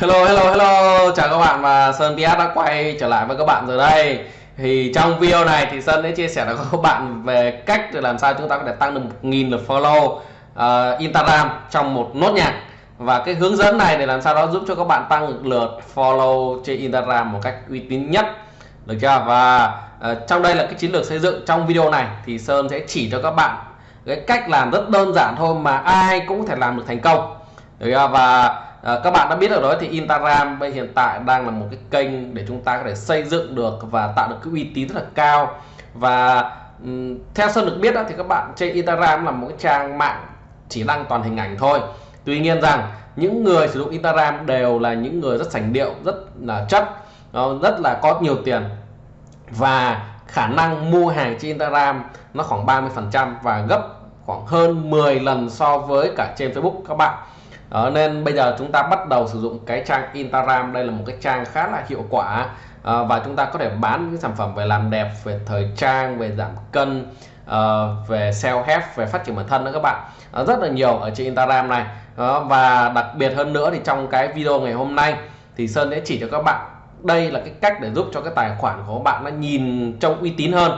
Hello hello hello. Chào các bạn và Sơn PS đã quay trở lại với các bạn rồi đây. Thì trong video này thì Sơn sẽ chia sẻ với các bạn về cách để làm sao chúng ta có thể tăng được 1.000 lượt follow uh, Instagram trong một nốt nhạc. Và cái hướng dẫn này để làm sao đó giúp cho các bạn tăng được lượt follow trên Instagram một cách uy tín nhất. Được chưa? Và uh, trong đây là cái chiến lược xây dựng trong video này thì Sơn sẽ chỉ cho các bạn cái cách làm rất đơn giản thôi mà ai cũng có thể làm được thành công. Được chưa? Và À, các bạn đã biết được đó thì Instagram bây hiện tại đang là một cái kênh để chúng ta có thể xây dựng được và tạo được cái uy tín rất là cao. Và um, theo Sơn được biết đó, thì các bạn trên Instagram là một cái trang mạng chỉ đăng toàn hình ảnh thôi. Tuy nhiên rằng những người sử dụng Instagram đều là những người rất sành điệu rất là chất ờ, rất là có nhiều tiền. Và khả năng mua hàng trên Instagram nó khoảng 30% và gấp khoảng hơn 10 lần so với cả trên Facebook các bạn đó, nên bây giờ chúng ta bắt đầu sử dụng cái trang Instagram. Đây là một cái trang khá là hiệu quả. À, và chúng ta có thể bán những sản phẩm về làm đẹp về thời trang về giảm cân à, về self help về phát triển bản thân đó các bạn. À, rất là nhiều ở trên Instagram này. À, và đặc biệt hơn nữa thì trong cái video ngày hôm nay thì Sơn sẽ chỉ cho các bạn đây là cái cách để giúp cho cái tài khoản của các bạn nó nhìn trông uy tín hơn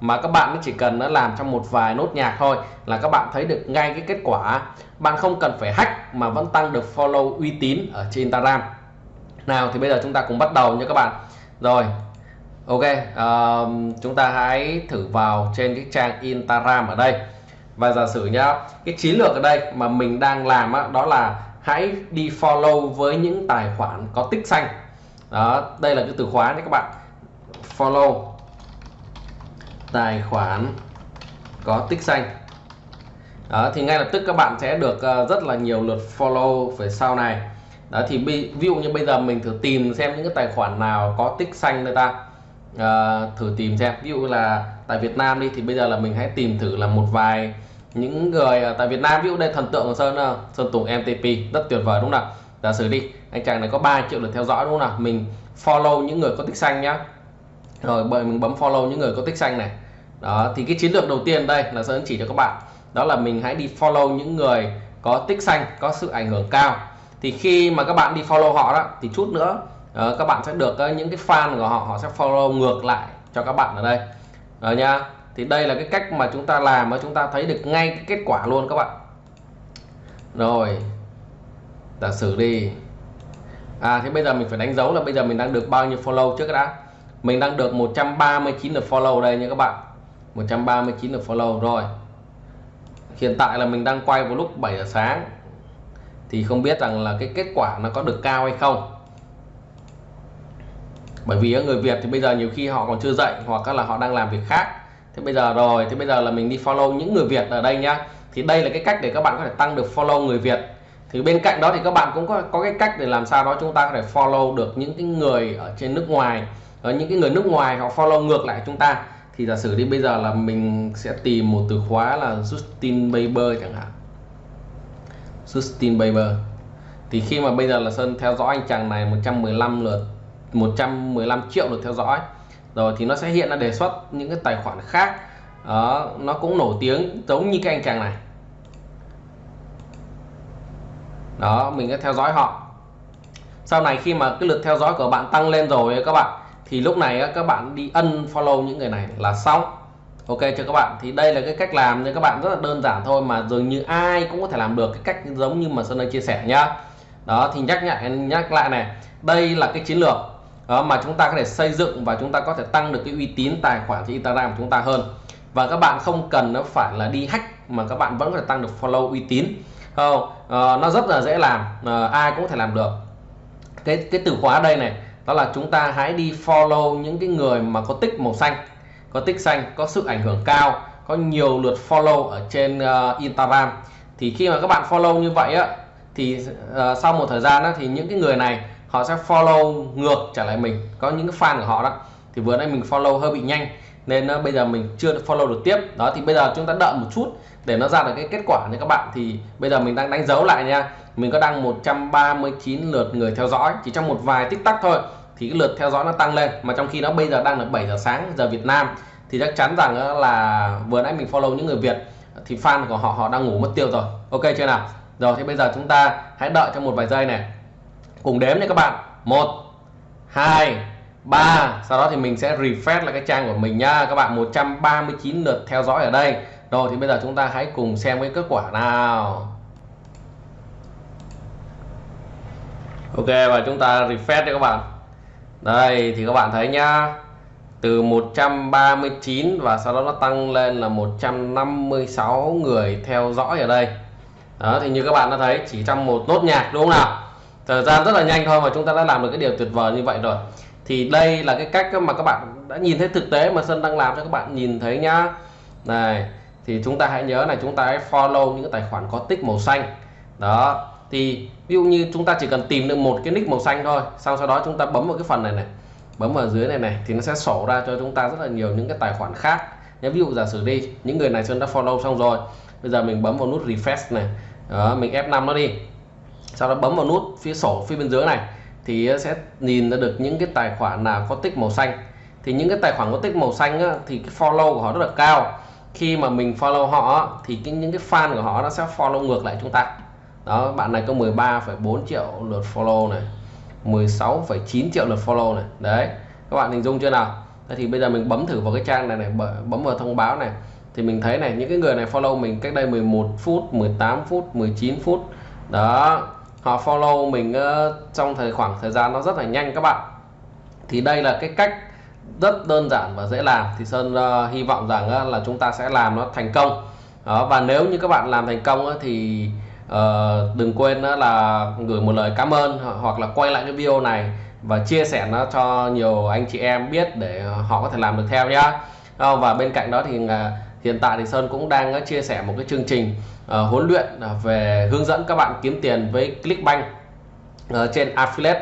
mà các bạn chỉ cần nó làm trong một vài nốt nhạc thôi là các bạn thấy được ngay cái kết quả. Bạn không cần phải hack mà vẫn tăng được follow uy tín ở trên Instagram. Nào thì bây giờ chúng ta cùng bắt đầu nha các bạn. Rồi Ok uh, chúng ta hãy thử vào trên cái trang Instagram ở đây. Và giả sử nhá cái chiến lược ở đây mà mình đang làm á, đó là hãy đi follow với những tài khoản có tích xanh. Đó đây là cái từ khóa nhé các bạn. Follow tài khoản có tích xanh đó thì ngay lập tức các bạn sẽ được ờ, rất là nhiều lượt follow về sau này. Đó thì ví dụ như bây giờ mình thử tìm xem những cái tài khoản nào có tích xanh người ta à, thử tìm xem. Ví dụ là tại Việt Nam đi thì bây giờ là mình hãy tìm thử là một vài những người ở tại Việt Nam. Ví dụ đây thần tượng của Sơn ờ, Sơn Tùng MTP rất tuyệt vời đúng không nào? Giả sử đi anh chàng này có 3 triệu lượt theo dõi đúng không nào? Mình follow những người có tích xanh nhá rồi bởi mình bấm follow những người có tích xanh này. Đó thì cái chiến lược đầu tiên đây là Sơn chỉ cho các bạn. Đó là mình hãy đi follow những người có tích xanh có sự ảnh hưởng cao. Thì khi mà các bạn đi follow họ đó thì chút nữa uh, các bạn sẽ được uh, những cái fan của họ họ sẽ follow ngược lại cho các bạn ở đây. Rồi nha thì đây là cái cách mà chúng ta làm mà chúng ta thấy được ngay cái kết quả luôn các bạn. Rồi giả sử đi. À thế bây giờ mình phải đánh dấu là bây giờ mình đang được bao nhiêu follow trước đã mình đang được 139 lượt follow đây nha các bạn. 139 lượt follow rồi. Hiện tại là mình đang quay vào lúc 7 giờ sáng. Thì không biết rằng là cái kết quả nó có được cao hay không. Bởi vì người Việt thì bây giờ nhiều khi họ còn chưa dậy hoặc là họ đang làm việc khác. Thế bây giờ rồi thì bây giờ là mình đi follow những người Việt ở đây nhá. Thì đây là cái cách để các bạn có thể tăng được follow người Việt. Thì bên cạnh đó thì các bạn cũng có có cái cách để làm sao đó chúng ta có thể follow được những cái người ở trên nước ngoài ở những cái người nước ngoài họ follow ngược lại chúng ta thì giả sử đi bây giờ là mình sẽ tìm một từ khóa là Justin Bieber chẳng hạn. Justin Bieber. Thì khi mà bây giờ là Sơn theo dõi anh chàng này 115 lượt 115 triệu lượt theo dõi rồi thì nó sẽ hiện ra đề xuất những cái tài khoản khác. Đó, nó cũng nổi tiếng giống như cái anh chàng này. Đó mình sẽ theo dõi họ. Sau này khi mà cái lượt theo dõi của bạn tăng lên rồi các bạn thì lúc này các bạn đi ân follow những người này là xong. Ok cho các bạn thì đây là cái cách làm cho các bạn rất là đơn giản thôi mà dường như ai cũng có thể làm được cái cách giống như mà Sơn đang chia sẻ nhá. Đó thì nhắc lại nhắc lại này đây là cái chiến lược đó, mà chúng ta có thể xây dựng và chúng ta có thể tăng được cái uy tín tài khoản trên Instagram của chúng ta hơn. Và các bạn không cần nó phải là đi hack mà các bạn vẫn có thể tăng được follow uy tín. Không uh, nó rất là dễ làm uh, ai cũng có thể làm được. Cái cái từ khóa đây này đó là chúng ta hãy đi follow những cái người mà có tích màu xanh. Có tích xanh có sự ảnh hưởng cao có nhiều lượt follow ở trên uh, Instagram. Thì khi mà các bạn follow như vậy á thì uh, sau một thời gian đó thì những cái người này họ sẽ follow ngược trở lại mình. Có những cái fan của họ đó. Thì vừa nãy mình follow hơi bị nhanh nên uh, bây giờ mình chưa được follow được tiếp. Đó thì bây giờ chúng ta đợi một chút để nó ra được cái kết quả cho các bạn. Thì bây giờ mình đang đánh dấu lại nha. Mình có đăng 139 lượt người theo dõi chỉ trong một vài tích tắc thôi thì cái lượt theo dõi nó tăng lên. Mà trong khi nó bây giờ đang là 7 giờ sáng, giờ Việt Nam, thì chắc chắn rằng là vừa nãy mình follow những người Việt, thì fan của họ họ đang ngủ mất tiêu rồi. Ok chưa nào? Rồi, thì bây giờ chúng ta hãy đợi trong một vài giây này. Cùng đếm nha các bạn. Một, hai, ba. Sau đó thì mình sẽ refresh lại cái trang của mình nha. Các bạn 139 lượt theo dõi ở đây. Rồi, thì bây giờ chúng ta hãy cùng xem cái kết quả nào. Ok, và chúng ta refresh cho các bạn đây, thì các bạn thấy nhá. Từ 139 và sau đó nó tăng lên là 156 người theo dõi ở đây. Đó, thì như các bạn đã thấy, chỉ trong một nốt nhạc, đúng không nào? Thời gian rất là nhanh thôi mà chúng ta đã làm được cái điều tuyệt vời như vậy rồi. Thì đây là cái cách mà các bạn đã nhìn thấy thực tế mà Sơn đang làm cho các bạn nhìn thấy nhá. Này, thì chúng ta hãy nhớ này chúng ta hãy follow những cái tài khoản có tích màu xanh. Đó thì ví dụ như chúng ta chỉ cần tìm được một cái nick màu xanh thôi sau sau đó chúng ta bấm vào cái phần này này bấm vào dưới này này thì nó sẽ sổ ra cho chúng ta rất là nhiều những cái tài khoản khác. Nếu ví dụ giả sử đi những người này Sơn đã follow xong rồi bây giờ mình bấm vào nút refresh này đó, mình F5 nó đi. Sau đó bấm vào nút phía sổ phía bên dưới này thì sẽ nhìn ra được những cái tài khoản nào có tích màu xanh. Thì những cái tài khoản có tích màu xanh á, thì cái follow của họ rất là cao. Khi mà mình follow họ thì cái, những cái fan của họ nó sẽ follow ngược lại chúng ta đó bạn này có 13,4 triệu lượt follow này 16,9 triệu lượt follow này. Đấy các bạn hình dung chưa nào? Thế thì bây giờ mình bấm thử vào cái trang này này bấm vào thông báo này. Thì mình thấy này những cái người này follow mình cách đây 11 phút 18 phút 19 phút. Đó họ follow mình uh, trong thời khoảng thời gian nó rất là nhanh các bạn. Thì đây là cái cách rất đơn giản và dễ làm. Thì Sơn uh, hy vọng rằng uh, là chúng ta sẽ làm nó thành công. Đó, và nếu như các bạn làm thành công uh, thì uh, đừng quên đó là gửi một lời cảm ơn hoặc là quay lại cái video này và chia sẻ nó cho nhiều anh chị em biết để họ có thể làm được theo nhá. Ờ, và bên cạnh đó thì ờ, hiện tại thì Sơn cũng đang chia sẻ một cái chương trình uh, huấn luyện về hướng dẫn các bạn kiếm tiền với Clickbank uh, trên affiliate.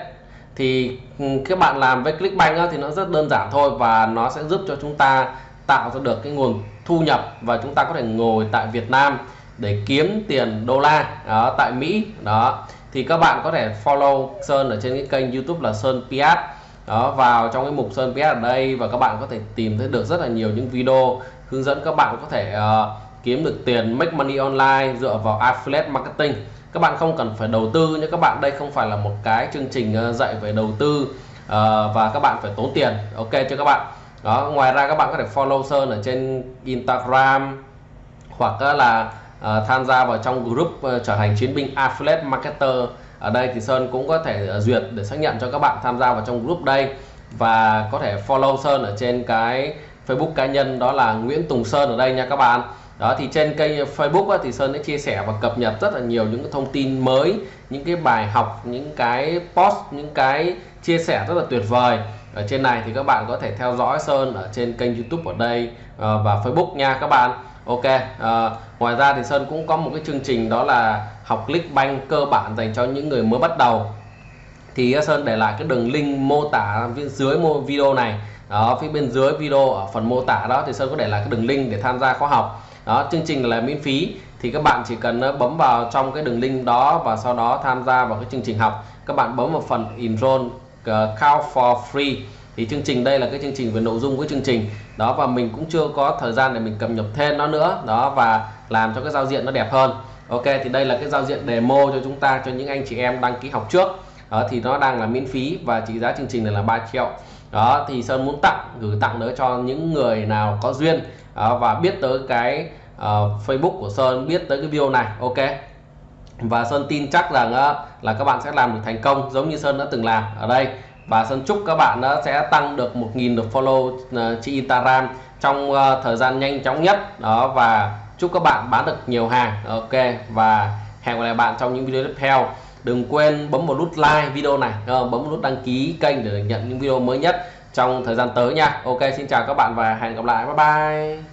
Thì ừ, các bạn làm với Clickbank á, thì nó rất đơn giản thôi và nó sẽ giúp cho chúng ta tạo ra được cái nguồn thu nhập và chúng ta có thể ngồi tại Việt Nam để kiếm tiền đô la đó tại Mỹ đó. Thì các bạn có thể follow Sơn ở trên cái kênh YouTube là Sơn Piat đó vào trong cái mục Sơn Piat ở đây và các bạn có thể tìm thấy được rất là nhiều những video hướng dẫn các bạn có thể uh, kiếm được tiền make money online dựa vào affiliate marketing. Các bạn không cần phải đầu tư nhé các bạn đây không phải là một cái chương trình ờ, dạy về đầu tư uh, và các bạn phải tốn tiền. Ok cho các bạn. Đó ngoài ra các bạn có thể follow Sơn ở trên Instagram hoặc là Ờ, tham gia vào trong group ờ, trở thành chiến binh affiliate marketer. Ở đây thì Sơn cũng có thể ờ, duyệt để xác nhận cho các bạn tham gia vào trong group đây. Và có thể follow Sơn ở trên cái Facebook cá nhân đó là Nguyễn Tùng Sơn ở đây nha các bạn. Đó thì trên kênh Facebook á, thì Sơn đã chia sẻ và cập nhật rất là nhiều những thông tin mới những cái bài học những cái post những cái chia sẻ rất là tuyệt vời. Ở trên này thì các bạn có thể theo dõi Sơn ở trên kênh YouTube ở đây và Facebook nha các bạn. Ok à, ngoài ra thì Sơn cũng có một cái chương trình đó là học Clickbank cơ bản dành cho những người mới bắt đầu. Thì ờ, Sơn để lại cái đường link mô tả phía dưới video này. Đó phía bên dưới video ở phần mô tả đó thì Sơn có để lại cái đường link để tham gia khóa học. Đó chương trình là miễn phí. Thì các bạn chỉ cần ờ, bấm vào trong cái đường link đó và sau đó tham gia vào cái chương trình học. Các bạn bấm vào phần enroll uh, count for free thì chương trình đây là cái chương trình về nội dung của chương trình. Đó và mình cũng chưa có thời gian để mình cập nhật thêm nó nữa. Đó và làm cho cái giao diện nó đẹp hơn. Ok thì đây là cái giao diện demo cho chúng ta cho những anh chị em đăng ký học trước. Đó thì nó đang là miễn phí và trị giá chương trình này là 3 triệu. Đó thì Sơn muốn tặng gửi tặng nữa cho những người nào có duyên. Đó, và biết tới cái uh, Facebook của Sơn biết tới cái video này. Ok. Và Sơn tin chắc rằng uh, là các bạn sẽ làm được thành công giống như Sơn đã từng làm ở đây và Sơn chúc các bạn uh, sẽ tăng được 1.000 được follow ờ, trên Instagram trong ờ, thời gian nhanh chóng nhất. Đó và chúc các bạn bán được nhiều hàng. Ok và hẹn gặp lại bạn trong những video tiếp theo. Đừng quên bấm một nút like video này bấm một nút đăng ký kênh để nhận những video mới nhất trong thời gian tới nha. Ok xin chào các bạn và hẹn gặp lại. Bye bye.